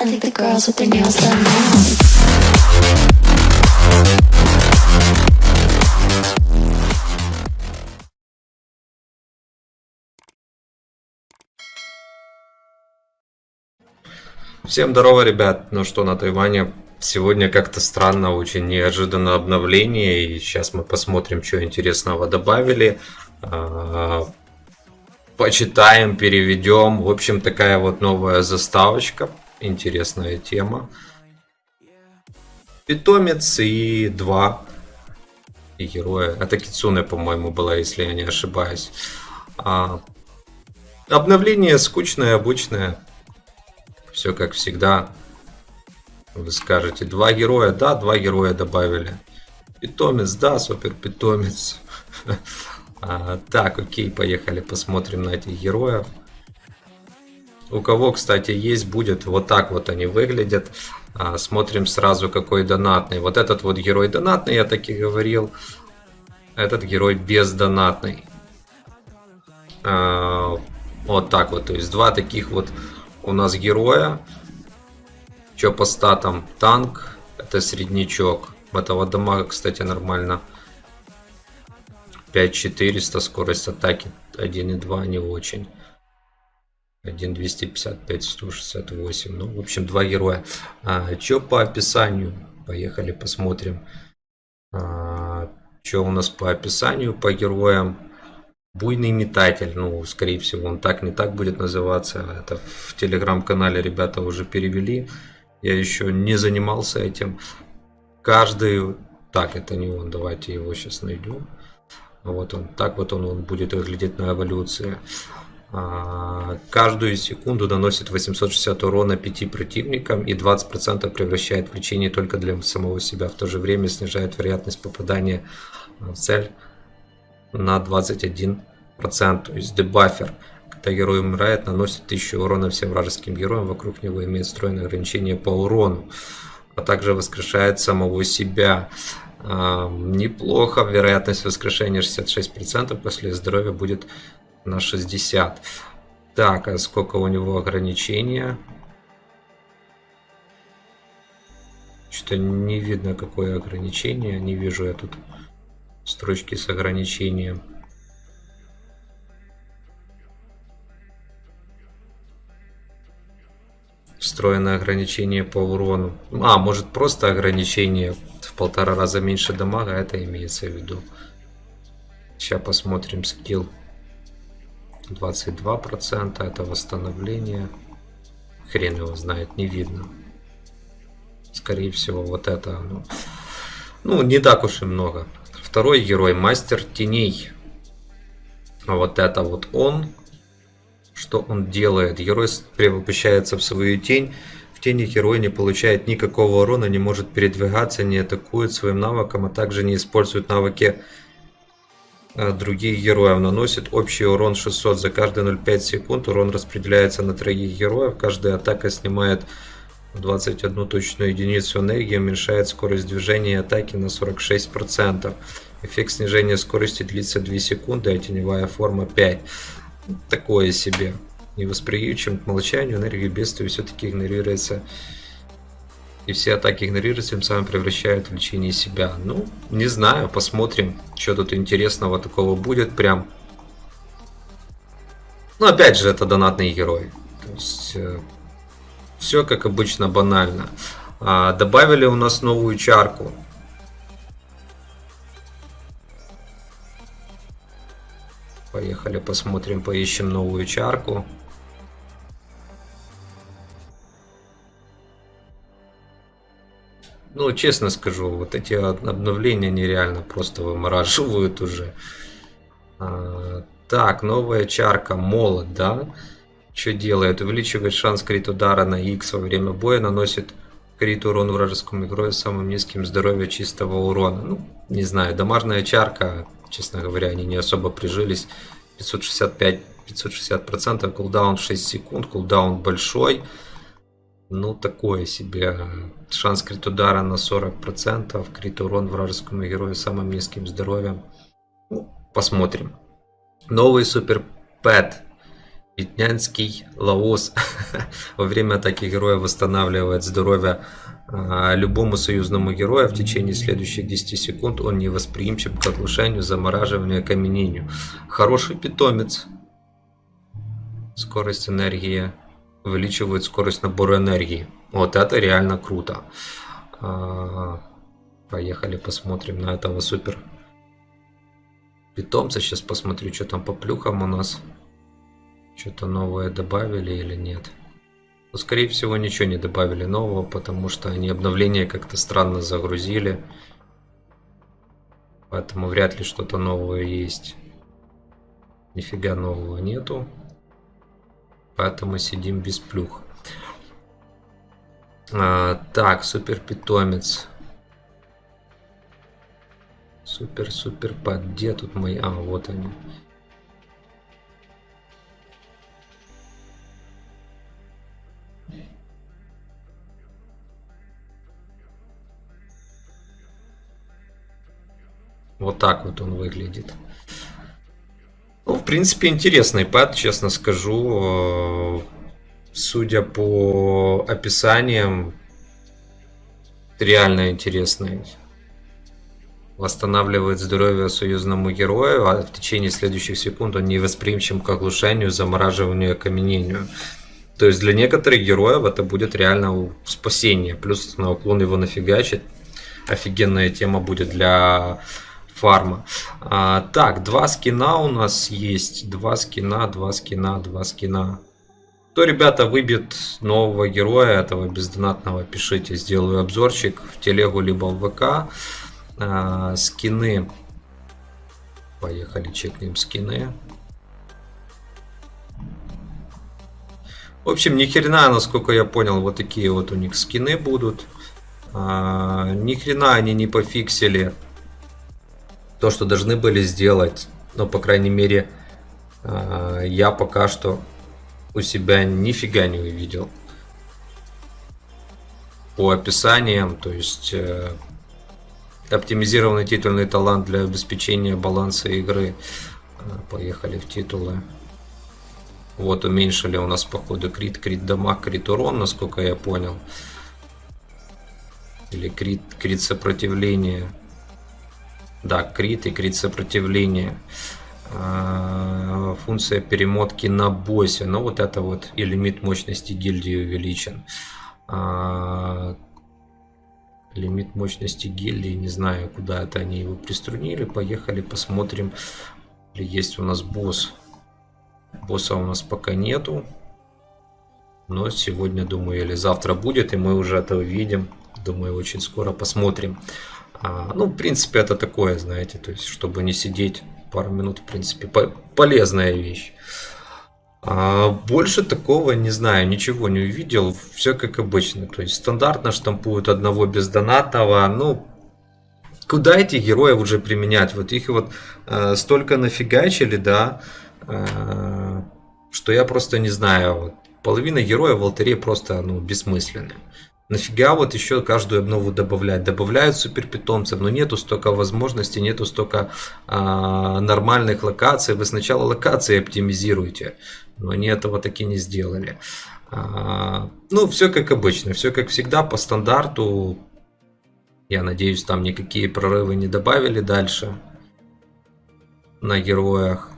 I think the girls with their nails done now. Всем здорово, ребят. Ну что, на Тайване сегодня как-то странно, очень неожиданно обновление. И сейчас мы посмотрим, что интересного добавили. А, Почитаем, переведем. В общем, такая вот новая заставочка. Интересная тема. Питомец и два героя. Это Кицуне, по-моему, была, если я не ошибаюсь. А, Обновление скучное, обычное. Все как всегда. Вы скажете, два героя, да, два героя добавили. Питомец, да, супер питомец. А, так, окей, поехали, посмотрим на этих героев. У кого, кстати, есть, будет вот так вот они выглядят. А, смотрим сразу, какой донатный. Вот этот вот герой донатный, я так и говорил. Этот герой бездонатный. А, вот так вот, то есть два таких вот у нас героя. Что по статам? Танк, это среднячок. Этого дамага, кстати, нормально. 5400, скорость атаки 1.2 не очень. 1.255, 168. Ну, в общем, два героя. А, что по описанию? Поехали посмотрим. А, что у нас по описанию по героям? Буйный метатель, ну, скорее всего, он так не так будет называться. Это в телеграм-канале ребята уже перевели. Я еще не занимался этим. Каждый... Так, это не он, давайте его сейчас найдем. Вот он, так вот он, он будет выглядеть на эволюции. А, каждую секунду наносит 860 урона 5 противникам и 20% превращает в лечение только для самого себя. В то же время снижает вероятность попадания в цель на 21%. То есть дебафер. Когда герой умирает, наносит 1000 урона всем вражеским героям. Вокруг него имеет встроенное ограничение по урону. А также воскрешает самого себя. А, неплохо. Вероятность воскрешения 66%. После здоровья будет на 60. Так, а сколько у него ограничения? Что-то не видно, какое ограничение. Не вижу я тут строчки с ограничением. Встроенное ограничение по урону. А, может просто ограничение в полтора раза меньше дамага, это имеется в виду. Сейчас посмотрим скилл. 22% это восстановление. Хрен его знает, не видно. Скорее всего, вот это. Ну, ну не так уж и много. Второй герой, мастер теней. А вот это вот он. Что он делает? Герой превращается в свою тень. В тени герой не получает никакого урона, не может передвигаться, не атакует своим навыком, а также не использует навыки других героев. Наносит общий урон 600 за каждые 0,5 секунд. Урон распределяется на троих героев. Каждая атака снимает 21 точную единицу энергии уменьшает скорость движения и атаки на 46%. Эффект снижения скорости длится 2 секунды, а теневая форма 5. Такое себе. Невосприимчивым к молчанию энергия бедствия все-таки игнорируется. И все атаки игнорируются, тем самым превращают в лечение себя. Ну, не знаю, посмотрим, что тут интересного такого будет прям. Ну, опять же, это донатный герой. То есть, э, все как обычно банально. А, добавили у нас новую чарку. Поехали посмотрим, поищем новую чарку. Ну, честно скажу, вот эти обновления нереально просто вымораживают уже. А, так, новая чарка, молот, да? Что делает? Увеличивает шанс крит удара на X во время боя, наносит крит урон вражескому игрою с самым низким здоровья чистого урона. Ну, не знаю, домашняя чарка, честно говоря, они не особо прижились. 565, 560%, кулдаун 6 секунд, кулдаун большой. Ну, такое себе. Шанс крит удара на 40%, крит урон вражескому герою самым низким здоровьем. Ну, посмотрим. Новый супер пэт Витнянский Лаос во время атаки героя восстанавливает здоровье а, любому союзному герою в течение следующих 10 секунд. Он не восприимчив к оглушению, замораживанию, окаменению. Хороший питомец. Скорость энергии увеличивает скорость набора энергии. Вот это реально круто. А, поехали посмотрим на этого супер питомца. Сейчас посмотрю, что там по плюхам у нас. Что-то новое добавили или нет. Ну, скорее всего, ничего не добавили нового, потому что они обновления как-то странно загрузили. Поэтому вряд ли что-то новое есть. Нифига нового нету. Поэтому сидим без плюх. А, так, супер питомец. Супер, супер пад. Где тут мои? А, вот они. Вот так вот он выглядит. Принципе, интересный пад, честно скажу. Судя по описаниям, реально интересный. Восстанавливает здоровье союзному герою, а в течение следующих секунд он не восприимчив к оглушению, замораживанию и окаменению. То есть для некоторых героев это будет реально спасение. Плюс на уклон его нафигачит. Офигенная тема будет для фарма. А, так, два скина у нас есть. Два скина, два скина, два скина. Кто, ребята, выбьет нового героя этого бездонатного, пишите, сделаю обзорчик в телегу либо в ВК. А, скины. Поехали, чекнем скины. В общем, ни хрена, насколько я понял, вот такие вот у них скины будут. А, ни хрена они не пофиксили то, что должны были сделать. Но, по крайней мере, а, я пока что у себя нифига не увидел. По описаниям, то есть э, оптимизированный титульный талант для обеспечения баланса игры. А, поехали в титулы. Вот уменьшили у нас походу крит, крит дамаг, крит урон, насколько я понял. Или крит, крит сопротивление. Да, крит и крит сопротивление. А, функция перемотки на боссе. Но вот это вот и лимит мощности гильдии увеличен. А, лимит мощности гильдии, не знаю, куда это они его приструнили. Поехали, посмотрим, есть у нас босс. Босса у нас пока нету. Но сегодня, думаю, или завтра будет, и мы уже это увидим. Думаю, очень скоро посмотрим. А, ну, в принципе, это такое, знаете, то есть, чтобы не сидеть пару минут, в принципе, по полезная вещь. А больше такого не знаю, ничего не увидел, все как обычно. То есть стандартно штампуют одного бездонатного, ну, куда этих героев уже применять? Вот их вот э, столько нафигачили, да, э, что я просто не знаю. Вот, половина героев в алтаре просто, ну, бессмысленные. Нафига вот еще каждую обнову добавлять? Добавляют супер питомцев, но нету столько возможностей, нету столько а, нормальных локаций. Вы сначала локации оптимизируйте, но они этого таки не сделали. А, ну, все как обычно, все как всегда по стандарту. Я надеюсь, там никакие прорывы не добавили дальше на героях.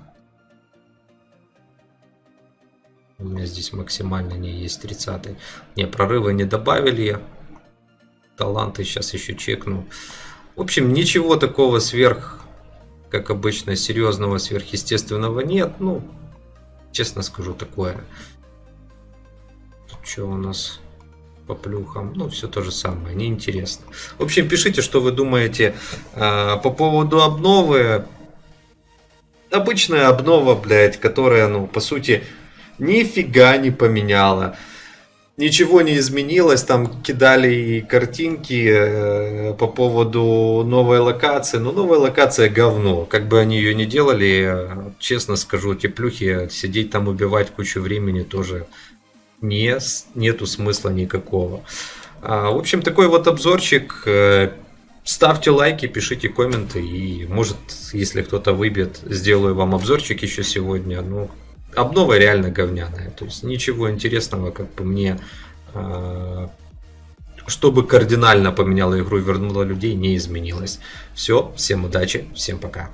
У меня здесь максимально не есть 30 Не, прорывы не добавили. Таланты сейчас еще чекну. В общем, ничего такого сверх, как обычно, серьезного, сверхъестественного нет. Ну, честно скажу, такое. Тут что у нас по плюхам? Ну, все то же самое, неинтересно. В общем, пишите, что вы думаете э, по поводу обновы. Обычная обнова, блядь, которая, ну, по сути, нифига не поменяла. Ничего не изменилось, там кидали и картинки э, по поводу новой локации. Но новая локация говно. Как бы они ее не делали, честно скажу, теплюхи, сидеть там убивать кучу времени тоже не, нету смысла никакого. А, в общем, такой вот обзорчик. Э, ставьте лайки, пишите комменты. И может, если кто-то выбьет, сделаю вам обзорчик еще сегодня. Ну, обнова реально говняная. То есть ничего интересного, как по мне, а, чтобы кардинально поменяло игру и вернуло людей, не изменилось. Все, всем удачи, всем пока.